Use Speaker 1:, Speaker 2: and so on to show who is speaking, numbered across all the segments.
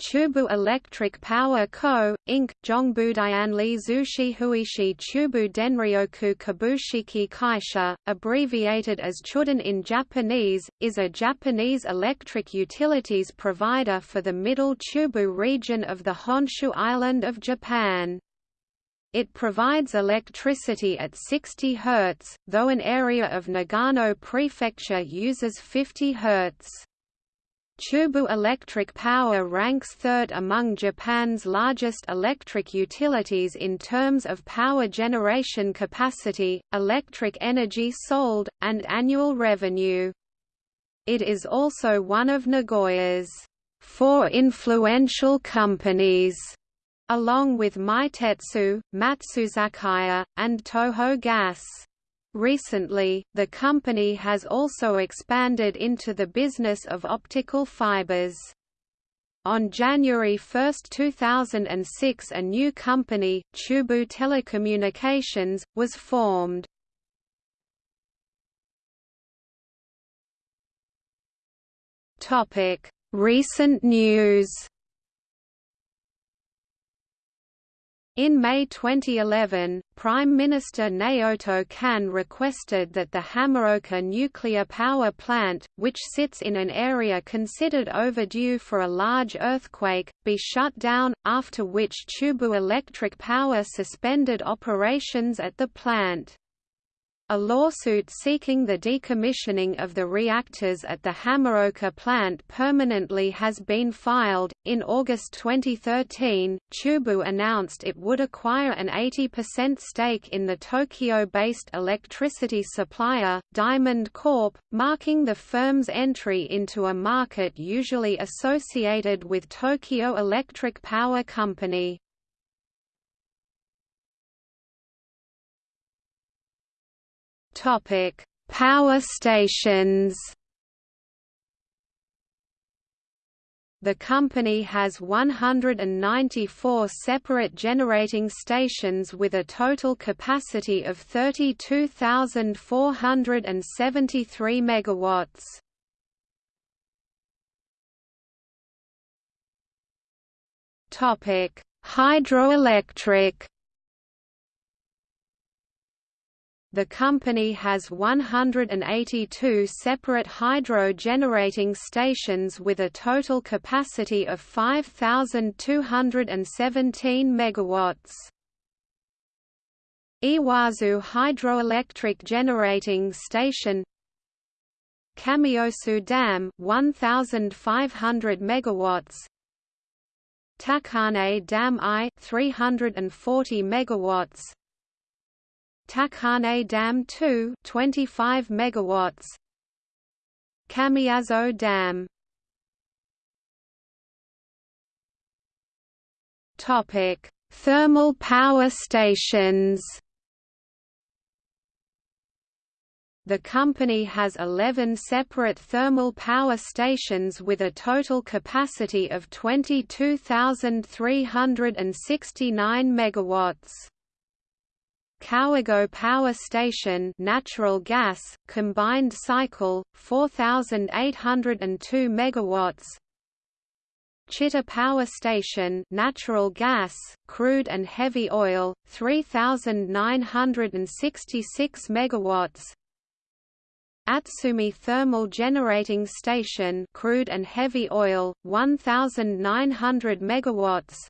Speaker 1: Chubu Electric Power Co., Inc., Zhongbudianli Zushi Huishi Chubu Denryoku Kabushiki Kaisha, abbreviated as Chuden in Japanese, is a Japanese electric utilities provider for the middle Chubu region of the Honshu Island of Japan. It provides electricity at 60 Hz, though an area of Nagano Prefecture uses 50 Hz. Chubu Electric Power ranks third among Japan's largest electric utilities in terms of power generation capacity, electric energy sold, and annual revenue. It is also one of Nagoya's four influential companies, along with Meitetsu, Matsuzakaya, and Toho Gas. Recently, the company has also expanded into the business of optical fibers. On January 1, 2006 a new company, Chubu Telecommunications, was formed. Recent news In May 2011, Prime Minister Naoto Kan requested that the Hamaoka nuclear power plant, which sits in an area considered overdue for a large earthquake, be shut down, after which Chubu Electric Power suspended operations at the plant. A lawsuit seeking the decommissioning of the reactors at the Hamaoka plant permanently has been filed. In August 2013, Chubu announced it would acquire an 80% stake in the Tokyo based electricity supplier, Diamond Corp., marking the firm's entry into a market usually associated with Tokyo Electric Power Company. Topic: Power stations. The company has 194 separate generating stations with a total capacity of 32,473 megawatts. Topic: Hydroelectric The company has 182 separate hydro generating stations with a total capacity of 5217 megawatts. Iwazu Hydroelectric Generating Station Kamiosu Dam 1500 megawatts Takane Dam I 340 megawatts Takane Dam 2 25 megawatts. Kamiyazo Dam. Topic. Thermal power stations. The company has 11 separate thermal power stations with a total capacity of 22,369 megawatts. Kawagoe Power Station natural gas combined cycle 4802 megawatts. Chita Power Station natural gas crude and heavy oil 3966 megawatts. Atsumi Thermal Generating Station crude and heavy oil 1900 megawatts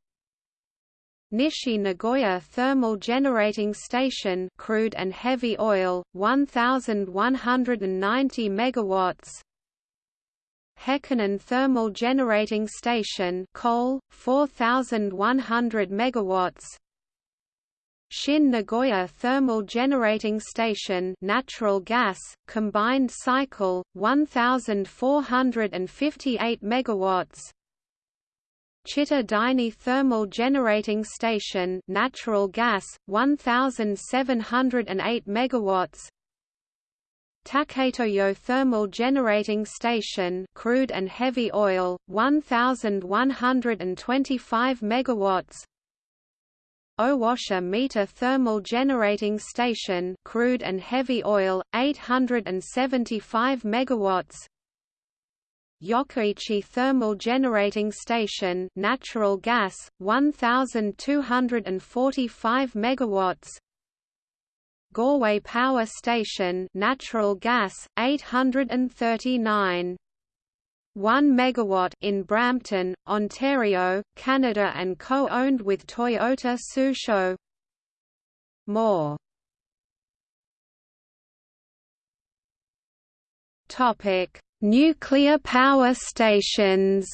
Speaker 1: Nishi Nagoya Thermal Generating Station crude and heavy oil 1190 megawatts. Hekinan Thermal Generating Station coal 4100 megawatts. Shin Nagoya Thermal Generating Station natural gas combined cycle 1458 megawatts Chita Daini Thermal Generating Station natural gas 1708 megawatts. Taketoyo Thermal Generating Station crude and heavy oil 1125 megawatts. Owase Mita Thermal Generating Station crude and heavy oil 875 megawatts Yokkaichi Thermal Generating Station natural gas 1245 megawatts. Goreway Power Station natural gas 839 1 megawatt in Brampton, Ontario, Canada and co-owned with Toyota Tsusho. More. Topic Nuclear power stations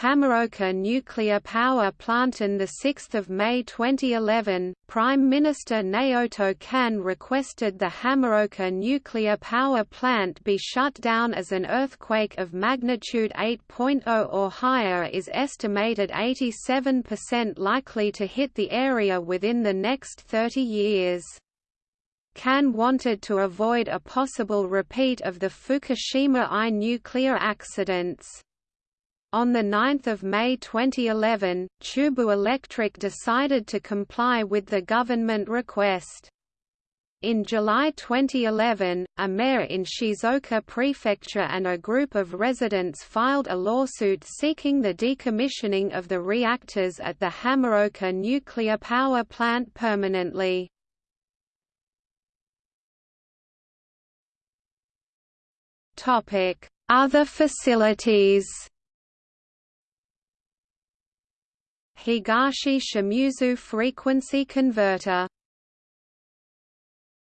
Speaker 1: Hamaoka Nuclear Power Plant On 6 May 2011, Prime Minister Naoto Kan requested the Hamaoka Nuclear Power Plant be shut down as an earthquake of magnitude 8.0 or higher is estimated 87% likely to hit the area within the next 30 years. Kan wanted to avoid a possible repeat of the Fukushima I nuclear accidents. On 9 May 2011, Chubu Electric decided to comply with the government request. In July 2011, a mayor in Shizuoka Prefecture and a group of residents filed a lawsuit seeking the decommissioning of the reactors at the Hamaoka nuclear power plant permanently. Other facilities? Higashi Shimizu frequency converter